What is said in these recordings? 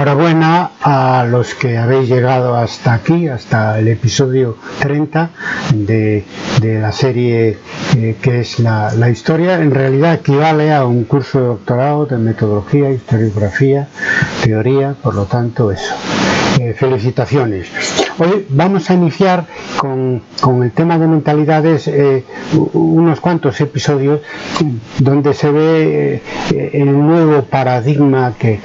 enhorabuena a los que habéis llegado hasta aquí, hasta el episodio 30 de, la serie eh, que es la, la, historia. En realidad equivale a un curso de doctorado de metodología, historiografía, teoría, por lo tanto eso. Eh, felicitaciones. Hoy vamos a iniciar con, el tema de mentalidades eh, unos cuantos episodios donde se ve eh, el nuevo paradigma que,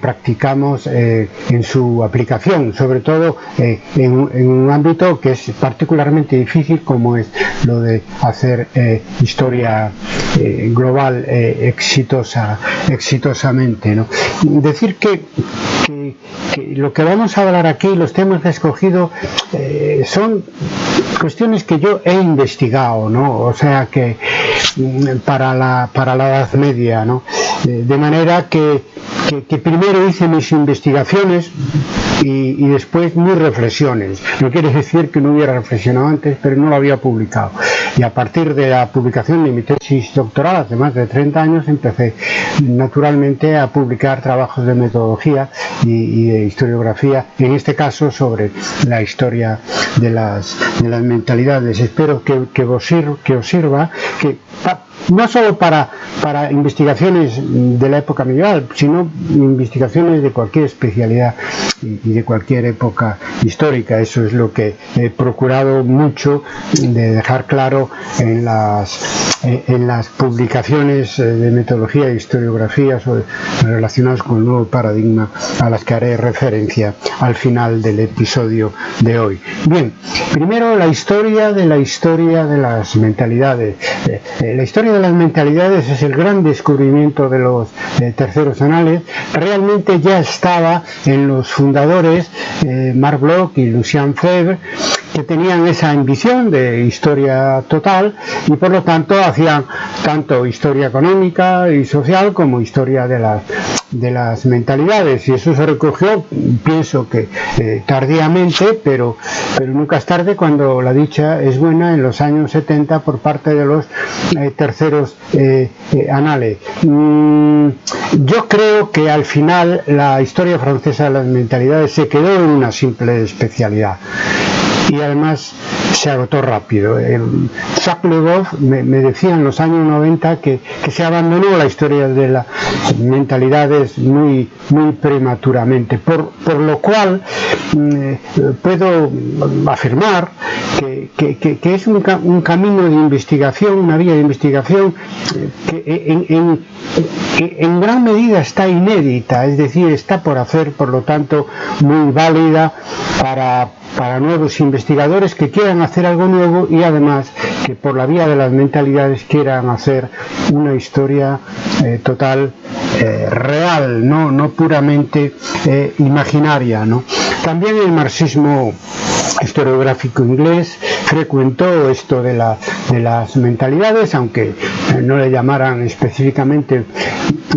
practicamos en su aplicación, sobre todo en, un ámbito que es particularmente difícil como es lo de hacer historia global exitosa, exitosamente. Decir que, que lo que vamos a hablar aquí, los temas que he escogido, eh, son cuestiones que yo he investigado, ¿no? O sea que mm, para la, para la Edad Media, ¿no? De manera que, primero hice mis investigaciones y, y, después mis reflexiones. No quiere decir que no hubiera reflexionado antes, pero no lo había publicado. Y a partir de la publicación de mi tesis doctoral, hace más de 30 años, empecé naturalmente a publicar trabajos de metodología y, de historiografía, en este caso sobre la historia de las mentalidades. Espero que, que, os, sirva, que os sirva, que no solo para, para investigaciones de la época medieval, sino investigaciones de cualquier especialidad y de cualquier época histórica. Eso es lo que he procurado mucho de dejar claro en las en las publicaciones eh, de metodología e historiografía relacionadas con el nuevo paradigma a las que haré referencia al final del episodio de hoy. Bien, primero la historia de la historia de las mentalidades. Eh, eh, la historia de las mentalidades es el gran descubrimiento de los terceros anales. Realmente ya estaba en los fundadores Marc Bloch y Lucien Febvre que tenían esa ambición de historia total y por lo tanto hacían tanto historia económica y social como historia de las, de las mentalidades y eso se recogió, pienso que eh, tardíamente, pero, pero nunca es tarde cuando la dicha es buena en los años 70 por parte de los eh, terceros eh, anales. Mm, yo creo que al final la historia francesa de las mentalidades se quedó en una simple especialidad y además se agotó rápido. Jacques Le Goff me, decía en los años 90 que, se abandonó la historia de las mentalidades muy, muy prematuramente, por, lo cual mm, puedo afirmar que, es un, camino de investigación, una vía de investigación eh, que en gran medida está inédita, es decir, está por hacer, por lo tanto, muy válida para para nuevos investigadores que quieran hacer algo nuevo y además que por la vía de las mentalidades quieran hacer una historia eh, total eh, real, no, no puramente eh, imaginaria. ¿no? También el marxismo historiográfico inglés frecuentó esto de, la, de las mentalidades, aunque no le llamaran específicamente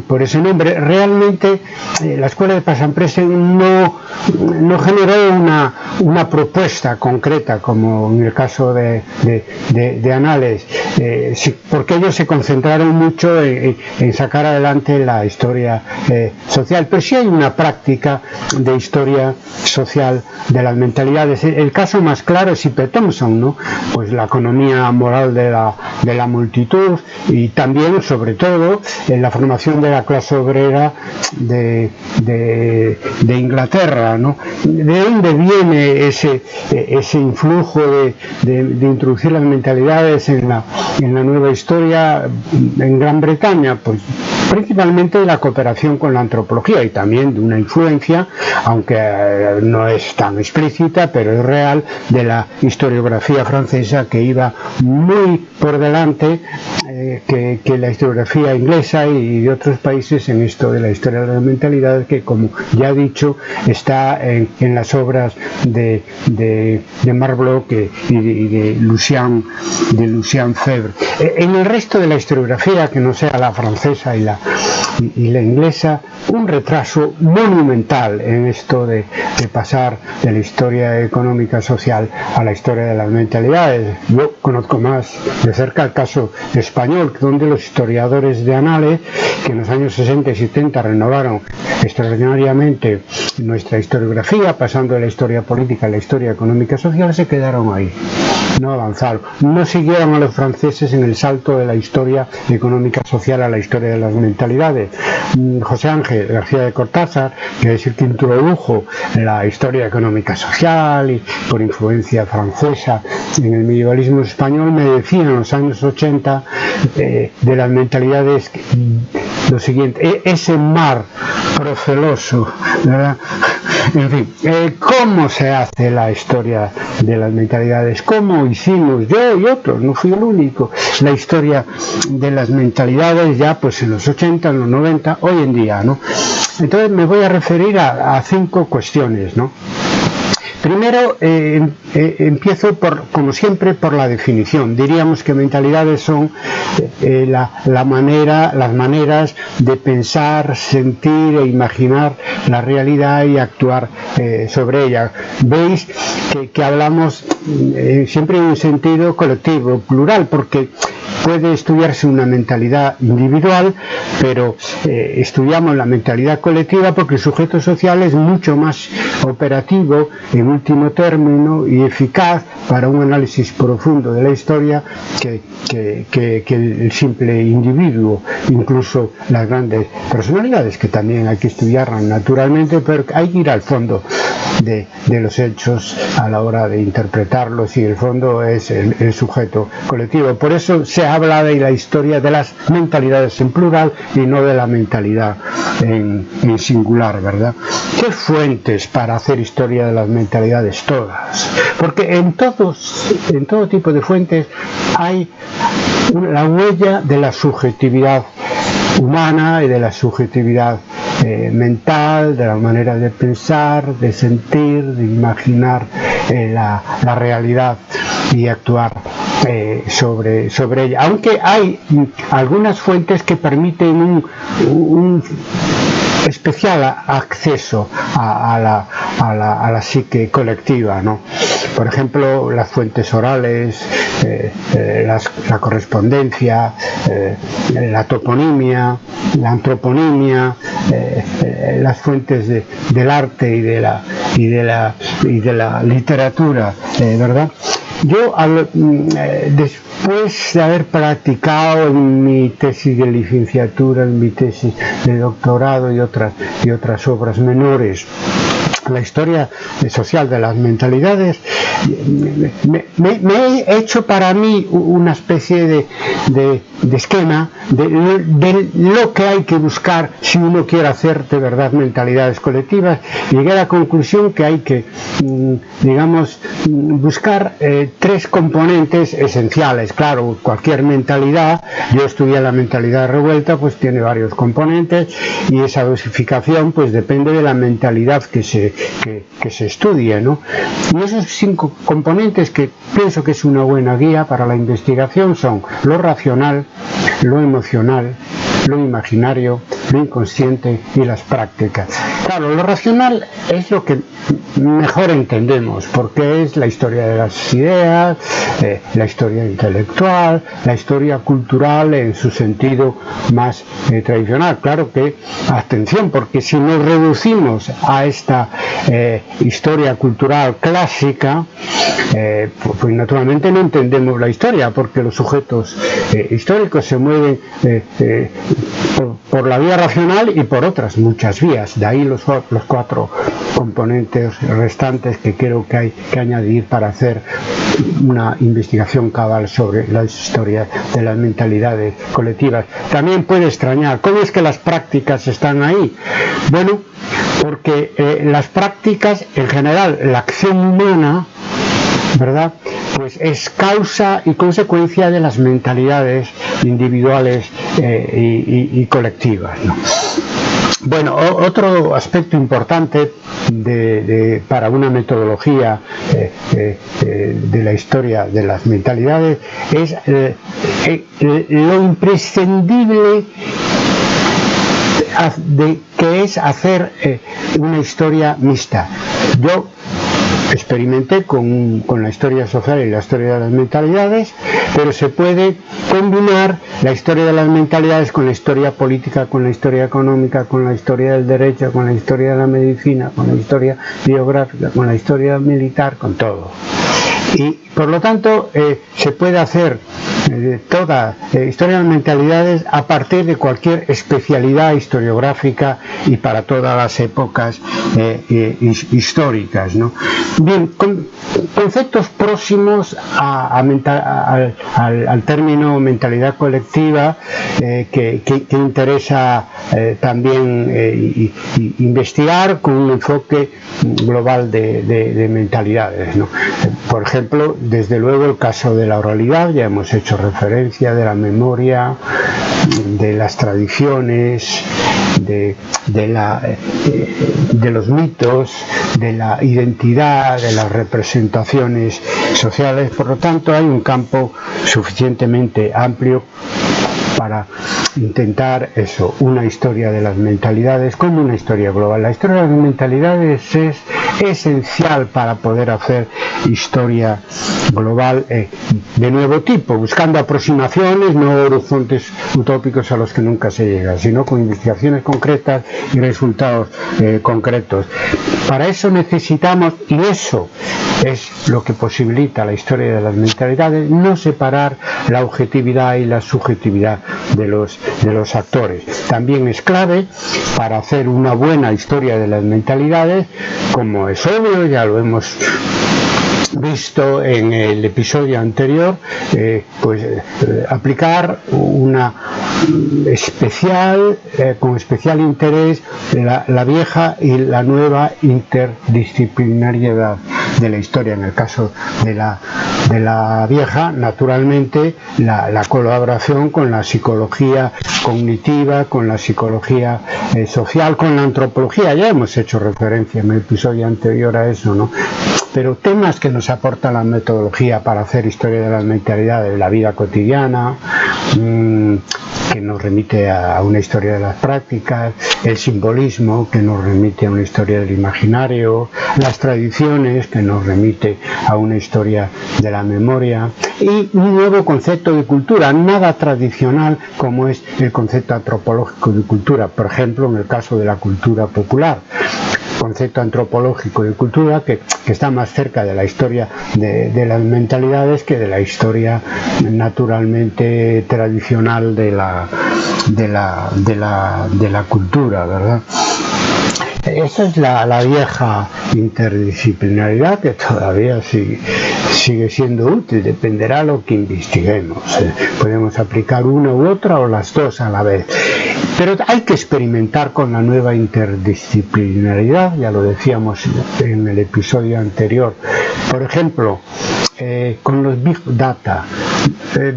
por ese nombre, realmente eh, la escuela de Pasampresen no, no generó una, una, propuesta concreta, como en el caso de, de, Anales, eh, porque ellos se concentraron mucho en, sacar adelante la historia eh, social, pero sí hay una práctica de historia social de las mentalidades. El caso más claro es Ipper Thompson, ¿no? pues la economía moral de la, de la multitud y también, sobre todo, en la formación de la clase obrera de, de, Inglaterra. ¿no? ¿De dónde viene ese, ese influjo de, de, introducir las mentalidades en la, en la nueva historia en Gran Bretaña? Pues principalmente de la cooperación con la antropología y también de una influencia, aunque eh, no es tan explícita, pero es real, de la historiografía francesa que iba muy por delante eh, que, la historiografía inglesa y de otros países en esto de la historia de la mentalidad que como ya he dicho está en, las obras de, de, de Marc Bloch y de, Lucien, de Lucien. Eh, en el resto de la historiografía, que no sea la francesa y la, y, la inglesa, un retraso monumental en esto de, pasar de la historia económica social a la historia de las mentalidades. Yo conozco más de cerca el caso español, donde los historiadores de Anales, que los años 60 y 70 renovaron extraordinariamente nuestra historiografía, pasando de la historia política a la historia económica y social, se quedaron ahí, no avanzaron, no siguieron a los franceses en el salto de la historia económica social a la historia de las mentalidades. Mm, José Ángel García de Cortázar, que es el que introdujo la historia económica social y por influencia francesa en el medievalismo español, me decía en los años 80 eh, de las mentalidades lo siguiente, e, ese mar proceloso, ¿verdad? En fin, eh, ¿cómo se hace la historia de las mentalidades? ¿Cómo hicimos yo y otros? No fui el único. La historia de las mentalidades ya pues en los 80, en los 90, hoy en día, ¿no? Entonces me voy a referir a, a cinco cuestiones, ¿no? Primero, eh, eh, empiezo por, como siempre, por la definición. Diríamos que mentalidades son eh, la, manera, las maneras de pensar, sentir e imaginar la realidad y actuar sobre ella. Veis que, que hablamos siempre en un sentido colectivo, plural, porque puede estudiarse una mentalidad individual, pero eh, estudiamos la mentalidad colectiva porque el sujeto social es mucho más operativo, en último término, y eficaz para un análisis profundo de la historia que, el simple individuo, incluso las grandes personalidades, que también hay que estudiar naturalmente, pero hay que ir al fondo de, los hechos a la hora de interpretarlos y el fondo es el, sujeto colectivo. Por eso se habla de la historia de las mentalidades en plural y no de la mentalidad en, singular, ¿verdad? ¿Qué fuentes para hacer historia de las mentalidades? Todas. Porque en, todos, en todo tipo de fuentes hay la huella de la subjetividad humana y de la subjetividad eh, mental, de la manera de pensar, de sentir, de imaginar eh, la, realidad y actuar eh, sobre, sobre ella. Aunque hay algunas fuentes que permiten un especial acceso a, la, a, la, psique colectiva. ¿no? Por ejemplo, las fuentes orales, eh, eh, la correspondencia, eh, la toponimia, la antroponimia, las fuentes del arte y de la, y de la, y de la literatura, ¿verdad? Yo, mm, después de haber practicado en mi tesis de licenciatura, en mi tesis de doctorado y otras, y otras obras menores, la historia social de las mentalidades, me, he hecho para mí una especie de, esquema de, lo que hay que buscar si uno quiere hacer de verdad mentalidades colectivas. Llegué a la conclusión que hay que, mm, digamos, mm, buscar eh, tres componentes esenciales. Claro, cualquier mentalidad, yo estudié la mentalidad revuelta, pues tiene varios componentes y esa dosificación pues depende de la mentalidad que se que, se estudie. ¿no? Y esos cinco componentes que pienso que es una buena guía para la investigación son lo racional, lo emocional, lo imaginario, lo inconsciente y las prácticas. Claro, lo racional es lo que mejor entendemos, porque es la historia de las ideas, eh, la historia intelectual, la historia cultural en su sentido más eh, tradicional. Claro que, atención, porque si nos reducimos a esta eh, historia cultural clásica, pues, pues, naturalmente no entendemos la historia, porque los sujetos históricos se mueven por, la vía racional y por otras muchas vías. De ahí los, los cuatro componentes restantes que creo que hay que añadir para hacer una investigación cabal sobre la historia de las mentalidades colectivas. También puede extrañar, ¿cómo es que las prácticas están ahí? Bueno, porque eh, las prácticas, en general, la acción humana, ¿verdad? Pues es causa y consecuencia de las mentalidades individuales eh, y, colectivas. Bueno, otro aspecto importante para una metodología eh, eh, de la historia de las mentalidades es lo imprescindible de, que es hacer una historia mixta. Yo experimenté con, la historia social y la historia de las mentalidades, pero se puede combinar la historia de las mentalidades con la historia política, con la historia económica, con la historia del derecho, con la historia de la medicina, con la historia biográfica, con la historia militar, con todo. Y por lo tanto eh, se puede hacer eh, toda eh, historia de mentalidades a partir de cualquier especialidad historiográfica y para todas las épocas históricas. Bien, conceptos próximos al, término mentalidad colectiva que, interesa también investigar con un enfoque global de, mentalidades. Por ejemplo, desde luego el caso de la oralidad, ya hemos hecho referencia de la memoria, de las tradiciones, de, la, eh, de los mitos, de la identidad, de las representaciones sociales. Por lo tanto, hay un campo suficientemente amplio para intentar eso, una historia de las mentalidades como una historia global. La historia de las mentalidades es esencial para poder hacer historia global eh, de nuevo tipo, buscando aproximaciones, no horizontes utópicos a los que nunca se llega, sino con investigaciones concretas y resultados eh, concretos. Para eso necesitamos, y eso es lo que posibilita la historia de las mentalidades, no separar la objetividad y la subjetividad de los, de los actores. También es clave para hacer una buena historia de las mentalidades, como es obvio, ya lo hemos visto en el episodio anterior, eh, pues eh, aplicar una especial, eh, con especial interés, la, la, vieja y la nueva interdisciplinariedad de la historia. En el caso de la, de la vieja, naturalmente, la, la colaboración con la psicología cognitiva, con la psicología social, con la antropología. Ya hemos hecho referencia en el episodio anterior a eso, ¿no? Pero temas que nos aporta la metodología para hacer historia de las mentalidades de la vida cotidiana, mm, que nos remite a una historia de las prácticas, el simbolismo que nos remite a una historia del imaginario, las tradiciones que nos remite a una historia de la memoria y un nuevo concepto de cultura, nada tradicional como es el concepto antropológico de cultura, por ejemplo en el caso de la cultura popular concepto antropológico de cultura que, está más cerca de la historia de, las mentalidades que de la historia naturalmente tradicional de la, de la, cultura, ¿verdad? Esa es la, vieja interdisciplinaridad que todavía sigue, sigue siendo útil, dependerá lo que investiguemos. ¿eh? Podemos aplicar una u otra o las dos a la vez. Pero hay que experimentar con la nueva interdisciplinaridad, ya lo decíamos en el episodio anterior. Por ejemplo, eh, con los Big Data. Eh,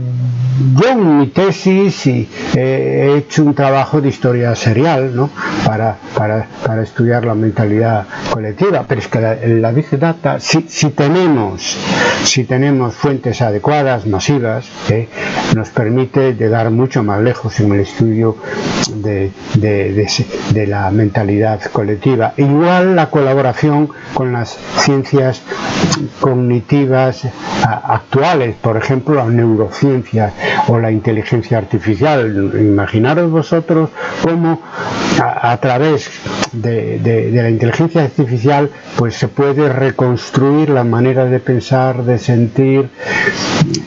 yo en mi tesis eh, he hecho un trabajo de historia serial ¿no? para, para, para, estudiar la mentalidad colectiva, pero es que la, la Big Data, si, si, tenemos, si tenemos fuentes adecuadas, masivas, ¿eh? nos permite llegar mucho más lejos en el estudio de, de, de, de la mentalidad colectiva. Igual la colaboración con las ciencias cognitivas actuales, por ejemplo las neurociencias o la inteligencia artificial. Imaginaros vosotros cómo a, través de, la inteligencia artificial pues se puede reconstruir la manera de pensar, de sentir,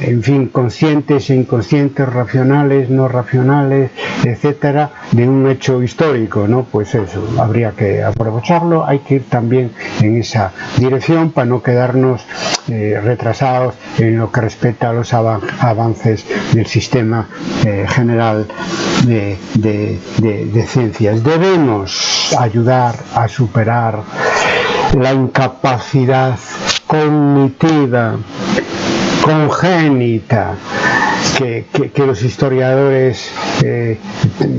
en fin, conscientes e inconscientes, racionales, no racionales, etcétera, de un hecho histórico, ¿no? Pues eso, habría que aprovecharlo, hay que ir también en esa dirección para no quedarnos eh, retrasados en lo que respecta a los avances del sistema eh, general de, de ciencias. Debemos ayudar a superar la incapacidad cognitiva congénita que, los historiadores eh,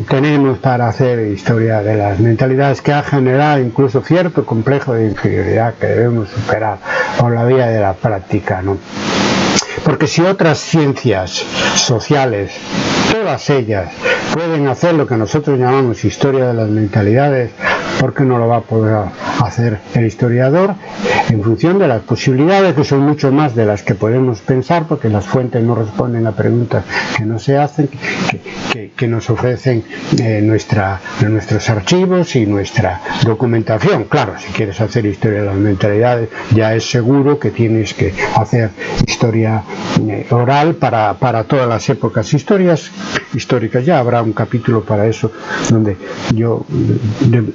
tenemos para hacer historia de las mentalidades que ha generado incluso cierto complejo de inferioridad que debemos superar por la vía de la práctica. ¿no? Porque si otras ciencias sociales, todas ellas, pueden hacer lo que nosotros llamamos historia de las mentalidades, ¿por qué no lo va a poder hacer el historiador en función de las posibilidades que son mucho más de las que podemos pensar porque las fuentes no responden a preguntas que no se hacen que, nos ofrecen eh, nuestros archivos y nuestra documentación. Claro si quieres hacer historia de las mentalidades ya es seguro que tienes que hacer historia eh, oral para, para todas las épocas. Historias históricas ya habrá un capítulo para eso donde yo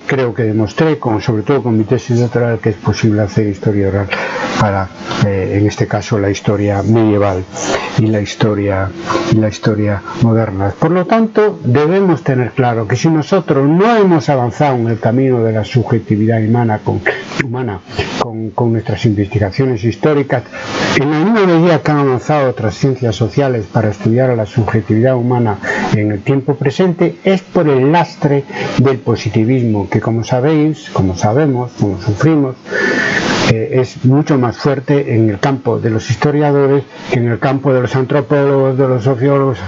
creo que demostré, con, sobre todo con mi tesis doctoral, que es posible hacer historia oral para, eh, en este caso, la historia medieval y la historia, y la historia moderna. Por lo tanto, debemos tener claro que si nosotros no hemos avanzado en el camino de la subjetividad humana con, humana, con, con nuestras investigaciones históricas, en la misma medida que han avanzado otras ciencias sociales para estudiar a la subjetividad humana en el tiempo presente, es por el lastre del positivismo, que como sabéis, como sabemos, como sufrimos, eh, es mucho más fuerte en el campo de los historiadores que en el campo de los antropólogos, de los sociólogos.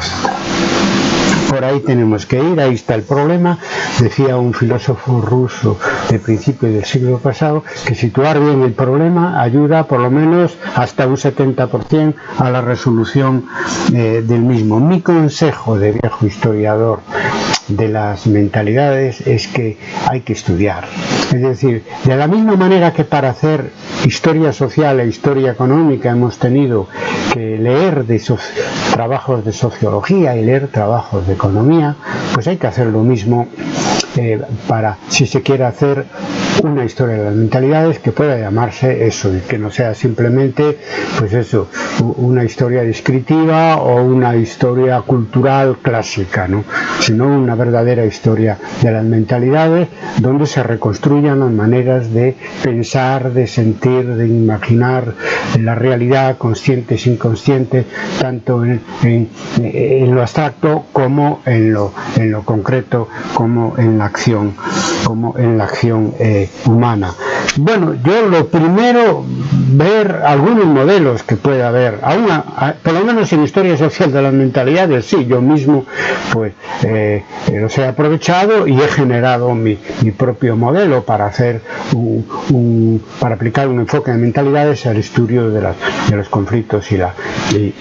Por ahí tenemos que ir, ahí está el problema. Decía un filósofo ruso de principios del siglo pasado que situar bien el problema ayuda por lo menos hasta un 70% a la resolución eh, del mismo. Mi consejo de viejo historiador de las mentalidades es que hay que estudiar. Es decir, de la misma manera que para hacer historia social e historia económica hemos tenido que leer de esos trabajos de sociología y leer trabajos de economía, pues hay que hacer lo mismo eh, para, si se quiere hacer una historia de las mentalidades que pueda llamarse eso y que no sea simplemente pues eso una historia descriptiva o una historia cultural clásica ¿no? sino una verdadera historia de las mentalidades donde se reconstruyan las maneras de pensar de sentir de imaginar la realidad consciente sin inconsciente tanto en, en, lo abstracto como en lo, en lo concreto como en la acción como en la acción eh, humana. Bueno, yo lo primero, ver algunos modelos que pueda haber, aún por lo menos en historia social de las mentalidades, sí, yo mismo pues eh, los he aprovechado y he generado mi, propio modelo para hacer un, para aplicar un enfoque de mentalidades al estudio de, de los conflictos y la,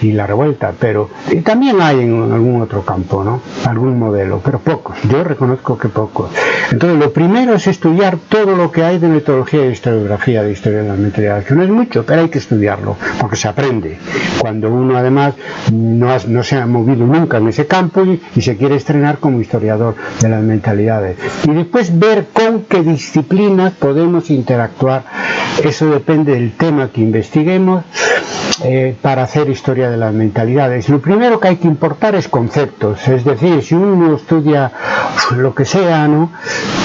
y, la revuelta, pero también hay en algún otro campo, ¿no? Algún modelo, pero pocos, yo reconozco que pocos. Entonces lo primero es estudiar todo lo que hay de metodología de historiografía de historia de la mentalidad, que no es mucho, pero hay que estudiarlo, porque se aprende. Cuando uno además no, no se ha movido nunca en ese campo y, y, se quiere estrenar como historiador de las mentalidades. Y después ver con qué disciplinas podemos interactuar. Eso depende del tema que investiguemos eh, para hacer historia de las mentalidades. Lo primero que hay que importar es conceptos, es decir, si uno estudia lo que sea, ¿no?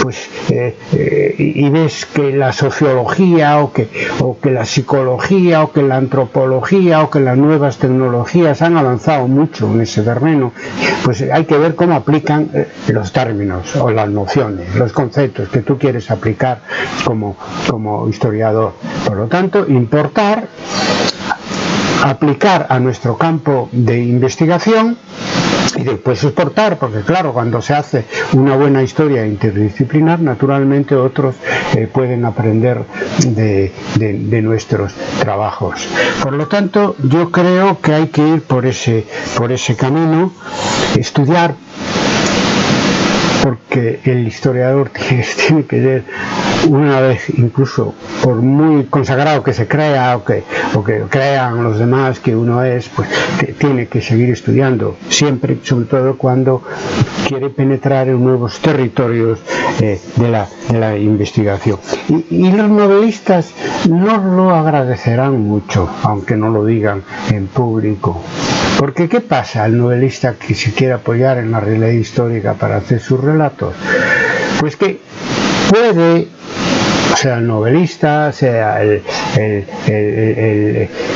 pues eh, eh, y ves que la sociología o que, o que la psicología o que la antropología o que las nuevas tecnologías han avanzado mucho en ese terreno, pues hay que ver cómo aplican los términos o las nociones, los conceptos que tú quieres aplicar como, como historiador. Por lo tanto, importar aplicar a nuestro campo de investigación y después soportar, porque claro, cuando se hace una buena historia interdisciplinar, naturalmente otros eh, pueden aprender de, de, nuestros trabajos. Por lo tanto, yo creo que hay que ir por ese, por ese camino, estudiar porque el historiador tiene que ser una vez incluso por muy consagrado que se crea o que, o que crean los demás que uno es, pues tiene que seguir estudiando siempre, sobre todo cuando quiere penetrar en nuevos territorios eh, de, la, de, la, investigación. Y, y los novelistas no lo agradecerán mucho, aunque no lo digan en público. Porque ¿qué pasa al novelista que se quiere apoyar en la realidad histórica para hacer sus relatos? Pues que puede sea el novelista, sea el,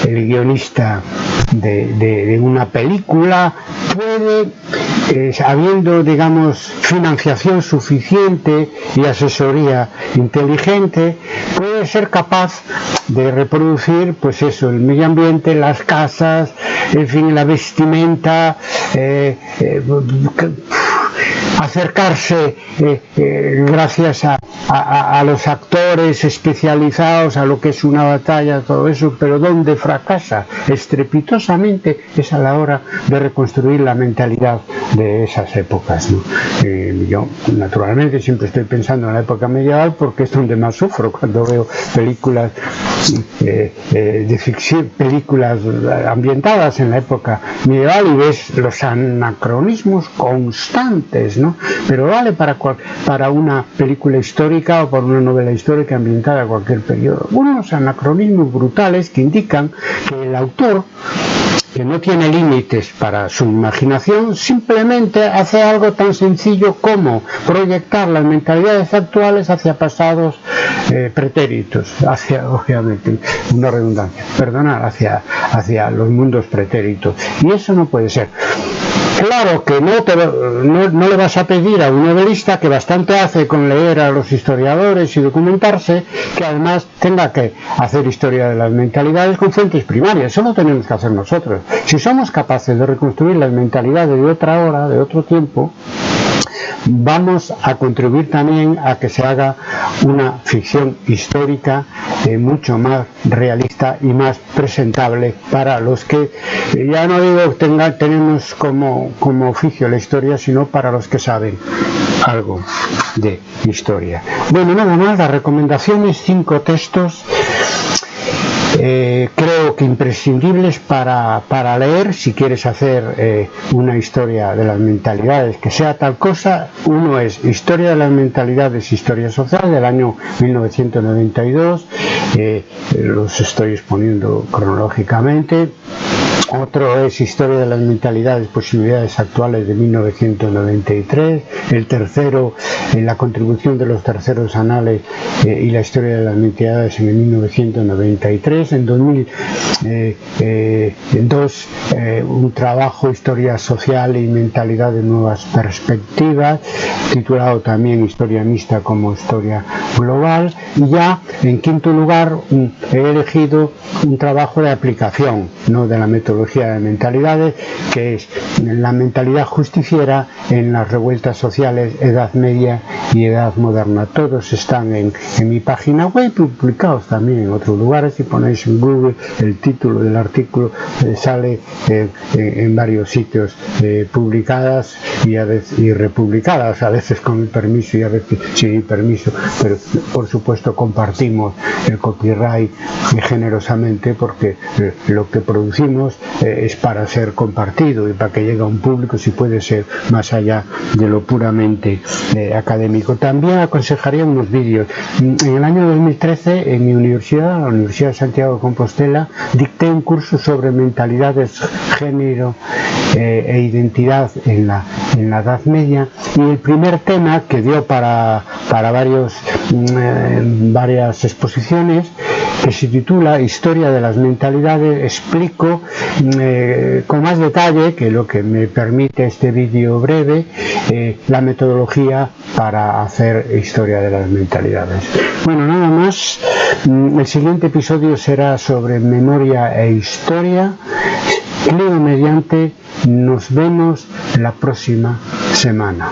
guionista de, una película, puede, eh, habiendo, digamos, financiación suficiente y asesoría inteligente, puede ser capaz de reproducir, pues eso, el medio ambiente, las casas, en fin, la vestimenta, eh, eh, acercarse eh, eh, gracias a, los actores especializados, a lo que es una batalla, todo eso, pero donde fracasa estrepitosamente es a la hora de reconstruir la mentalidad de esas épocas. Eh, yo, naturalmente, siempre estoy pensando en la época medieval porque es donde más sufro cuando veo películas de ficción, películas ambientadas en la época medieval y ves los anacronismos constantes, ¿no? Pero vale para, una película histórica o para una novela histórica ambientada a cualquier periodo. Unos anacronismos brutales que indican que el autor que no tiene límites para su imaginación, simplemente hace algo tan sencillo como proyectar las mentalidades actuales hacia pasados eh, pretéritos, hacia, obviamente, una redundancia, perdonar, hacia los mundos pretéritos. Y eso no puede ser. Claro que no, te, no, le vas a pedir a un novelista que bastante hace con leer a los historiadores y documentarse, que además tenga que hacer historia de las mentalidades con fuentes primarias. Eso lo tenemos que hacer nosotros. Si somos capaces de reconstruir las mentalidades de otra hora, de otro tiempo, vamos a contribuir también a que se haga una ficción histórica eh, mucho más realista y más presentable para los que, eh, ya no digo tenga, tenemos como, como oficio la historia, sino para los que saben algo de historia. Bueno, nada más, las recomendaciones, cinco textos eh, creo que imprescindibles para, para, leer si quieres hacer eh, una historia de las mentalidades que sea tal cosa. Uno es Historia de las mentalidades, Historia social del año 1992. Eh, los estoy exponiendo cronológicamente. Otro es Historia de las mentalidades, posibilidades actuales de 1993. El tercero, en la contribución de los terceros anales eh, y la historia de las mentalidades en 1993. En 2002, eh, eh, un trabajo, Historia social y mentalidad de nuevas perspectivas, titulado también Historia mixta como historia global. Y ya, en quinto lugar, he elegido un trabajo de aplicación, no de la metodología de mentalidades, que es la mentalidad justiciera en las revueltas sociales Edad Media y Edad Moderna. Todos están en, mi página web, publicados también en otros lugares. Si ponéis en Google el título del artículo, eh, sale eh, en varios sitios eh, publicadas y, a veces, y republicadas, a veces con mi permiso y a veces sin permiso, pero por supuesto compartimos el copyright generosamente porque lo que producimos eh, es para ser compartido y para que llegue a un público si puede ser más allá de lo puramente eh, académico. También aconsejaría unos vídeos. En el año 2013 en mi universidad, la Universidad de Santiago de Compostela, dicté un curso sobre mentalidades, género eh, e identidad en la, en la Edad Media y el primer tema que dio para, para varios, mm, varias exposiciones que se titula Historia de las mentalidades, explico eh, con más detalle, que lo que me permite este vídeo breve, eh, la metodología para hacer historia de las mentalidades. Bueno, nada más. Mm, el siguiente episodio será sobre memoria e historia. Leo mediante, nos vemos la próxima semana.